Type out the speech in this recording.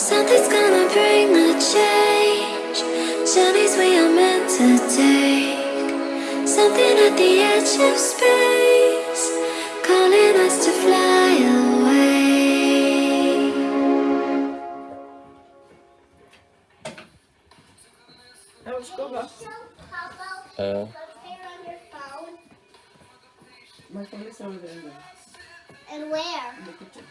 Something's gonna bring the change. Journeys we are meant to take. Something at the edge of space, calling us to fly away. Ja, varsågoda. Eh, Man kan lyssna på den där. And where? i kitchen.